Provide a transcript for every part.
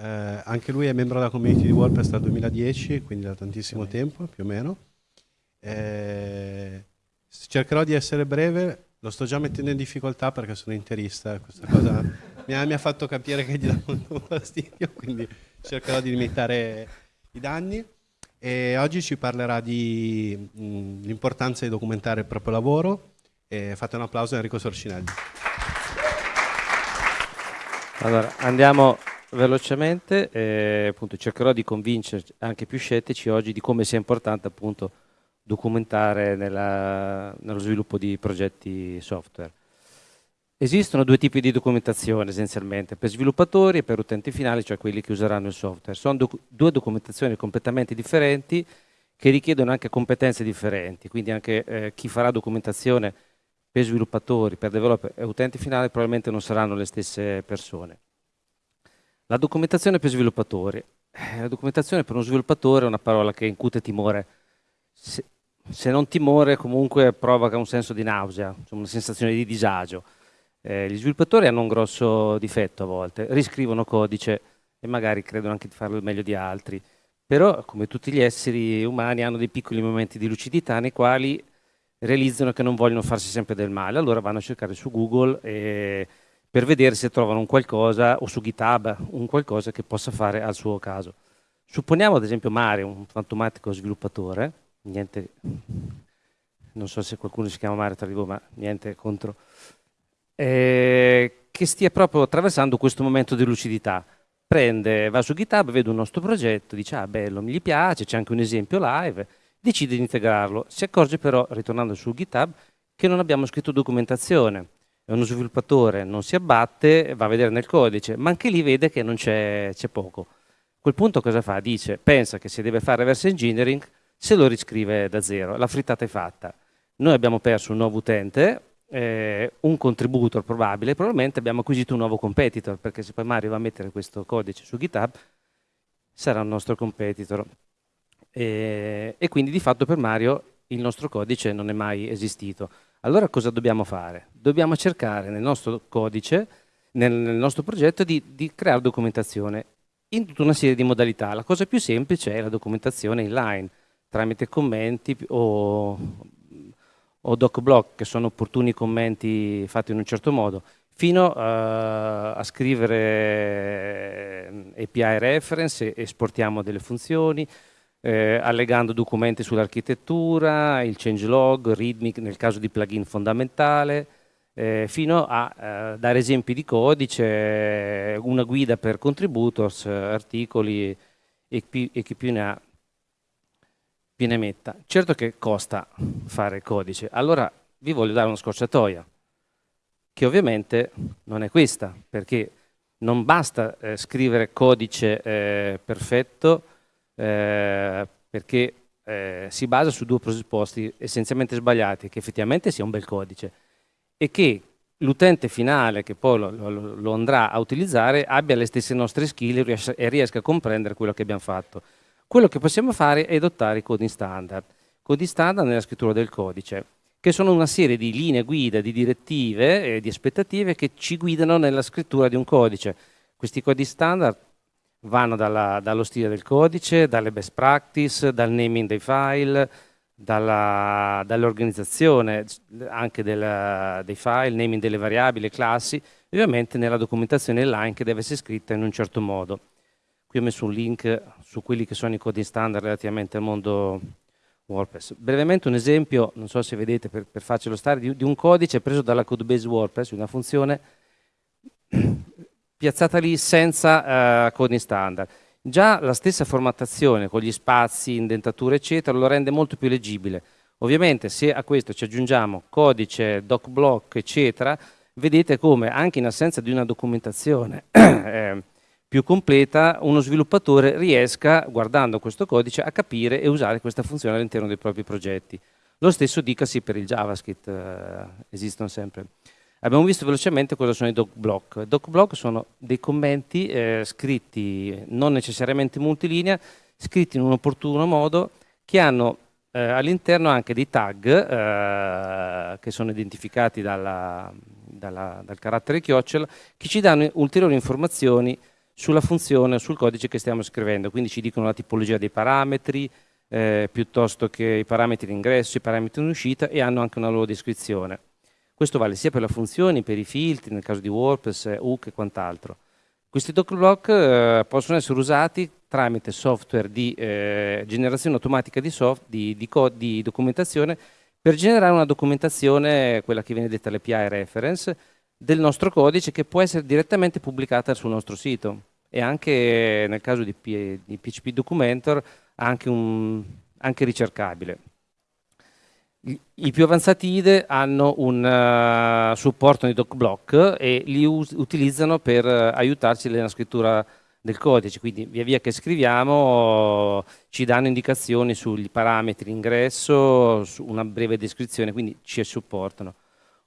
eh, anche lui è membro della community di WordPress dal 2010, quindi da tantissimo tempo più o meno. Eh, cercherò di essere breve, lo sto già mettendo in difficoltà perché sono interista, questa cosa mi, ha, mi ha, fatto capire che gli dà molto fastidio, quindi cercherò di limitare i danni. E oggi ci parlerà dell'importanza di documentare il proprio lavoro. E fate un applauso a Enrico Sorcinelli. Allora, andiamo velocemente, eh, appunto, cercherò di convincere anche più scettici oggi di come sia importante appunto documentare nella, nello sviluppo di progetti software. Esistono due tipi di documentazione essenzialmente, per sviluppatori e per utenti finali, cioè quelli che useranno il software. Sono doc due documentazioni completamente differenti che richiedono anche competenze differenti, quindi anche eh, chi farà documentazione per sviluppatori, per developer e utenti finali probabilmente non saranno le stesse persone. La documentazione per sviluppatori. Eh, la documentazione per uno sviluppatore è una parola che incute timore. Se, se non timore comunque provoca un senso di nausea, una sensazione di disagio. Eh, gli sviluppatori hanno un grosso difetto a volte, riscrivono codice e magari credono anche di farlo meglio di altri, però come tutti gli esseri umani hanno dei piccoli momenti di lucidità nei quali realizzano che non vogliono farsi sempre del male, allora vanno a cercare su Google e, per vedere se trovano un qualcosa, o su GitHub, un qualcosa che possa fare al suo caso. Supponiamo ad esempio Mario, un fantomatico sviluppatore, niente, non so se qualcuno si chiama Mario tra di voi, ma niente contro, eh, che stia proprio attraversando questo momento di lucidità. Prende, va su GitHub, vede un nostro progetto, dice ah bello, mi piace, c'è anche un esempio live, decide di integrarlo. Si accorge però, ritornando su GitHub, che non abbiamo scritto documentazione. Uno sviluppatore, non si abbatte, va a vedere nel codice, ma anche lì vede che non c'è poco. A quel punto cosa fa? Dice, pensa che se deve fare reverse engineering, se lo riscrive da zero, la frittata è fatta. Noi abbiamo perso un nuovo utente, eh, un contributor probabile, probabilmente abbiamo acquisito un nuovo competitor, perché se poi Mario va a mettere questo codice su GitHub, sarà un nostro competitor. E, e quindi di fatto per Mario il nostro codice non è mai esistito. Allora cosa dobbiamo fare? Dobbiamo cercare nel nostro codice, nel, nel nostro progetto, di, di, creare documentazione in tutta una serie di modalità. La cosa più semplice è la documentazione inline, tramite commenti o, o docblock, che sono opportuni commenti fatti in un certo modo, fino uh, a scrivere eh, API reference, esportiamo delle funzioni, eh, allegando documenti sull'architettura, il changelog, readme nel caso di plugin fondamentale, eh, fino a eh, dare esempi di codice, una guida per contributors, articoli e chi, e chi più ne ha più ne metta. Certo che costa fare codice, allora vi voglio dare una scorciatoia, che ovviamente non è questa, perché non basta eh, scrivere codice eh, perfetto eh, perché eh, si basa su due presupposti essenzialmente sbagliati, che effettivamente sia un bel codice e che l'utente finale che poi lo, lo, lo, andrà a utilizzare abbia le stesse nostre skill e riesca, e riesca a comprendere quello che abbiamo fatto. Quello che possiamo fare è adottare i coding standard. Coding standard nella scrittura del codice, che sono una serie di linee guida, di direttive e di aspettative che ci guidano nella scrittura di un codice. Questi codi standard vanno dalla, dallo stile del codice, dalle best practice, dal naming dei file, dall'organizzazione dall anche della, dei file, naming delle variabili, classi, ovviamente nella documentazione online che deve essere scritta in un certo modo. Qui ho messo un link su quelli che sono i codi standard relativamente al mondo WordPress. Brevemente un esempio, non so se vedete per, per farcelo stare, di, di un codice preso dalla codebase WordPress, una funzione piazzata lì senza uh, coding standard. Già la stessa formattazione con gli spazi, indentature eccetera lo rende molto più leggibile. Ovviamente se a questo ci aggiungiamo codice, docblock eccetera, vedete come anche in assenza di una documentazione eh, più completa uno sviluppatore riesca, guardando questo codice, a capire e usare questa funzione all'interno dei propri progetti. Lo stesso dicasi per il JavaScript, eh, esistono sempre. Abbiamo visto velocemente cosa sono i doc block. Doc block sono dei commenti eh, scritti non necessariamente multilinea, scritti in un opportuno modo, che hanno eh, all'interno anche dei tag eh, che sono identificati dalla, dalla, dal carattere chiocciola, che ci danno ulteriori informazioni sulla funzione, sul codice che stiamo scrivendo, quindi ci dicono la tipologia dei parametri, eh, piuttosto che i parametri di ingresso, i parametri di uscita e hanno anche una loro descrizione. Questo vale sia per le funzioni, per i filtri, nel caso di WordPress, hook e quant'altro. Questi doc eh, possono essere usati tramite software di eh, generazione automatica di, soft, di, di, di, documentazione per generare una documentazione, quella che viene detta l'API reference, del nostro codice che può essere direttamente pubblicata sul nostro sito e anche nel caso di, P, di PHP Documenter anche, un, anche ricercabile. I più avanzati IDE hanno un uh, supporto di DocBlock e li utilizzano per uh, aiutarci nella scrittura del codice, quindi via via che scriviamo ci danno indicazioni sugli parametri ingresso, su una breve descrizione, quindi ci supportano.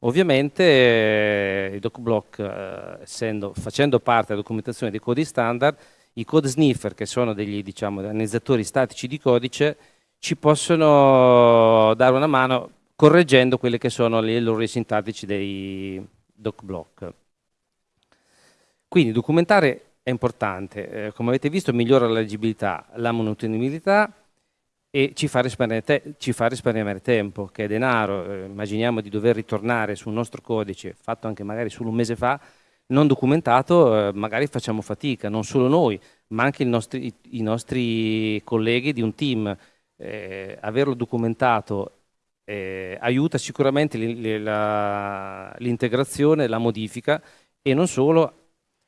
Ovviamente eh, il DocBlock, eh, essendo, facendo parte della documentazione dei codi standard, i code sniffer, che sono degli diciamo, analizzatori statici di codice, ci possono dare una mano correggendo quelle che sono gli errori sintattici dei DocBlock. Quindi documentare è importante, eh, come avete visto migliora la leggibilità, la manutenibilità e ci fa, ci fa, risparmiare tempo, che è denaro, eh, immaginiamo di dover ritornare sul nostro codice, fatto anche magari solo un mese fa, non documentato, eh, magari facciamo fatica, non solo noi, ma anche nostri, i, i nostri colleghi di un team eh, averlo documentato eh, aiuta sicuramente l'integrazione, la modifica e non solo,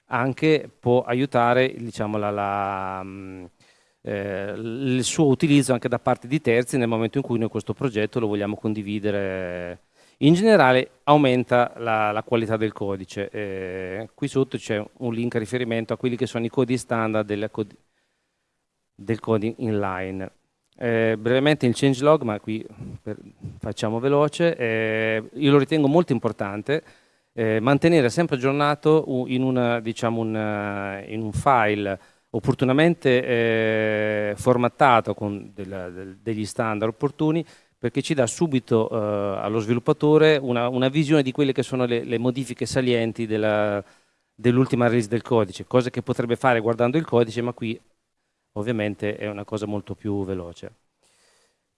anche può aiutare diciamo, la, la, mm, eh, il suo utilizzo anche da parte di terzi nel momento in cui noi questo progetto lo vogliamo condividere. In generale aumenta la, la qualità del codice. Eh, qui sotto c'è un link a riferimento a quelli che sono i codi standard del, del coding inline. Eh, brevemente il changelog, ma qui per, facciamo veloce, eh, io lo ritengo molto importante eh, mantenere sempre aggiornato in, una, diciamo una, in un file opportunamente eh, formattato con della, del, degli standard opportuni perché ci dà subito eh, allo sviluppatore una, una, visione di quelle che sono le, le modifiche salienti dell'ultima release del codice, cosa che potrebbe fare guardando il codice, ma qui ovviamente è una cosa molto più veloce.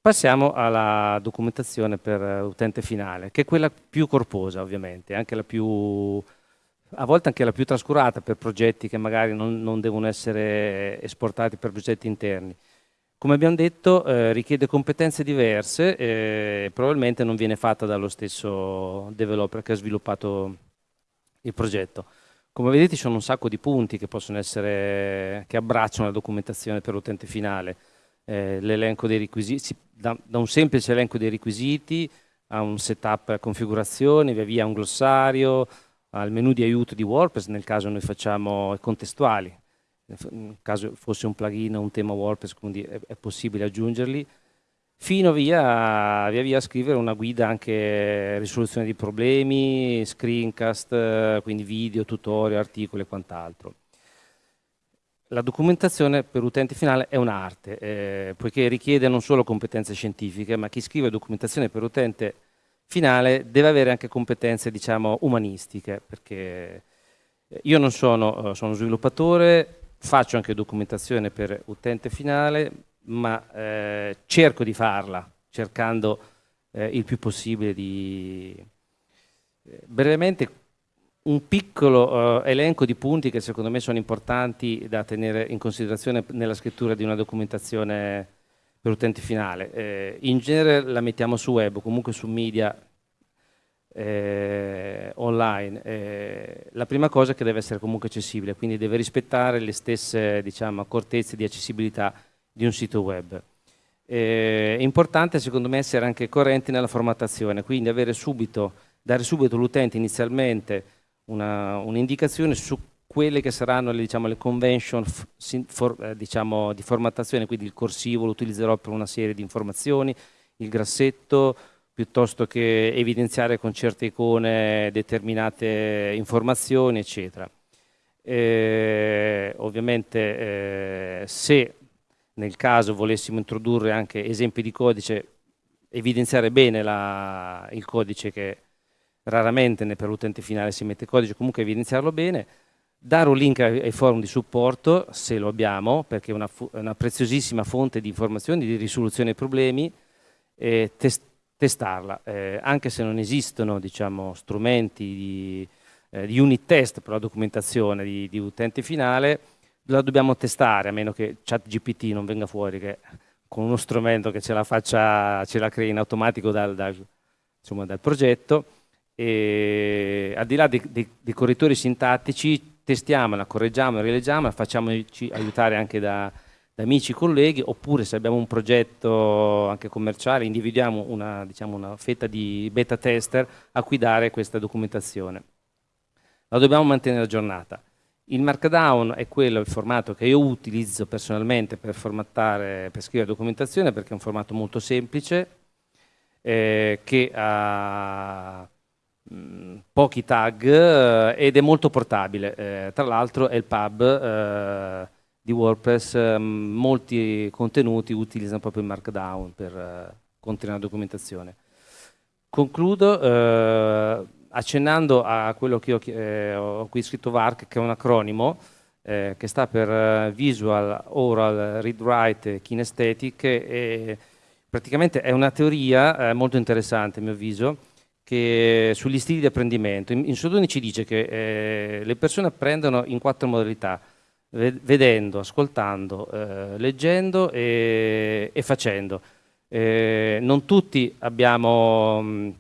Passiamo alla documentazione per utente finale, che è quella più corposa ovviamente, anche la più, a volte anche la più trascurata per progetti che magari non, non devono essere esportati per progetti interni. Come abbiamo detto eh, richiede competenze diverse e probabilmente non viene fatta dallo stesso developer che ha sviluppato il progetto. Come vedete ci sono un sacco di punti che essere, che abbracciano la documentazione per l'utente finale. Eh, l'elenco dei requisiti, da, da, un semplice elenco dei requisiti a un setup a configurazione, via via un glossario, al menu di aiuto di WordPress, nel caso noi facciamo contestuali, nel caso fosse un plugin o un tema WordPress, quindi è, è possibile aggiungerli, fino via, via via a scrivere una guida anche risoluzione di problemi, screencast, quindi video, tutorial, articoli e quant'altro. La documentazione per utente finale è un'arte, eh, poiché richiede non solo competenze scientifiche, ma chi scrive documentazione per utente finale deve avere anche competenze diciamo, umanistiche, perché io non sono, eh, sono sviluppatore, faccio anche documentazione per utente finale, ma eh, cerco di farla, cercando eh, il più possibile di... Eh, brevemente un piccolo uh, elenco di punti che secondo me sono importanti da tenere in considerazione nella scrittura di una documentazione per utente finale. Eh, in genere la mettiamo su web comunque su media eh, online. Eh, la prima cosa è che deve essere comunque accessibile, quindi deve rispettare le stesse diciamo, accortezze di accessibilità di un sito web. Eh, è importante secondo me essere anche correnti nella formattazione, quindi subito, dare subito all'utente inizialmente un'indicazione un su quelle che saranno le, diciamo, le convention for, eh, diciamo, di formattazione, quindi il corsivo lo utilizzerò per una serie di informazioni, il grassetto, piuttosto che evidenziare con certe icone determinate informazioni, eccetera. Eh, ovviamente eh, se nel caso volessimo introdurre anche esempi di codice, evidenziare bene la, il codice che raramente per l'utente finale si mette codice, comunque evidenziarlo bene, dare un link ai, ai, forum di supporto, se lo abbiamo, perché è una, una preziosissima fonte di informazioni, di risoluzione dei problemi, e test, testarla, eh, anche se non esistono diciamo, strumenti di, eh, di, unit test per la documentazione di, di, utente finale, la dobbiamo testare, a meno che ChatGPT non venga fuori che con uno strumento che ce la, faccia, ce la crei in automatico dal, dal, insomma, dal progetto. E al di là dei, dei, dei correttori sintattici, testiamola, correggiamola, rileggiamola, facciamoci aiutare anche da, da amici, colleghi, oppure se abbiamo un progetto anche commerciale, individuiamo una, diciamo, una fetta di beta tester a cui dare questa documentazione. La dobbiamo mantenere aggiornata. Il Markdown è quello, il formato che io utilizzo personalmente per formattare, per scrivere documentazione perché è un formato molto semplice, eh, che ha mm, pochi tag eh, ed è molto portabile. Eh, tra l'altro è il pub eh, di WordPress, mm, molti contenuti utilizzano proprio il Markdown per eh, contenere la documentazione. Concludo eh, accennando a quello che io eh, ho qui scritto VARC, che è un acronimo, eh, che sta per eh, Visual, Oral, Read Write, Kinesthetic, e praticamente è una teoria eh, molto interessante a mio avviso, che, sugli stili di apprendimento. In, in Sodoni ci dice che eh, le persone apprendono in quattro modalità, vedendo, ascoltando, eh, leggendo e, e facendo. non tutti abbiamo... Mh,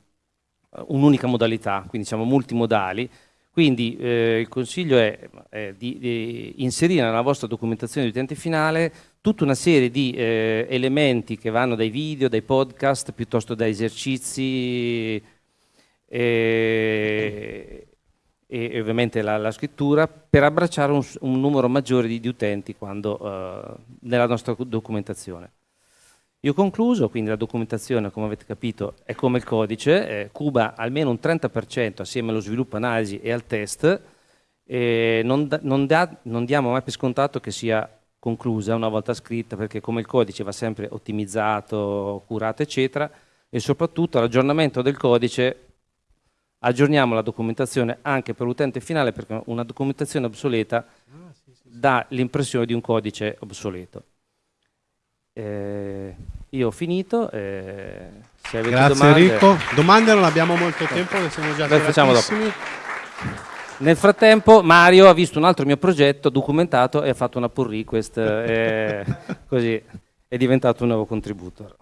un'unica modalità, quindi siamo multimodali, quindi eh, il consiglio è eh, di, di, inserire nella vostra documentazione di utente finale tutta una serie di eh, elementi che vanno dai video, dai podcast, piuttosto da esercizi e, e ovviamente la, la, scrittura per abbracciare un, un numero maggiore di, di utenti quando, eh, nella nostra documentazione. Io ho concluso, quindi la documentazione, come avete capito, è come il codice, eh, cuba almeno un 30% assieme allo sviluppo, analisi e al test, e non, non, da, non diamo mai per scontato che sia conclusa una volta scritta, perché come il codice va sempre ottimizzato, curato, eccetera, e soprattutto l'aggiornamento del codice, aggiorniamo la documentazione anche per l'utente finale, perché una documentazione obsoleta ah, dà l'impressione di un codice obsoleto. Eh, io ho finito. Eh, se avete Grazie domande... Enrico. Domande non abbiamo molto tempo, che siamo già dopo. Nel frattempo Mario ha visto un altro mio progetto documentato e ha fatto una pull request, eh, così è diventato un nuovo contributor.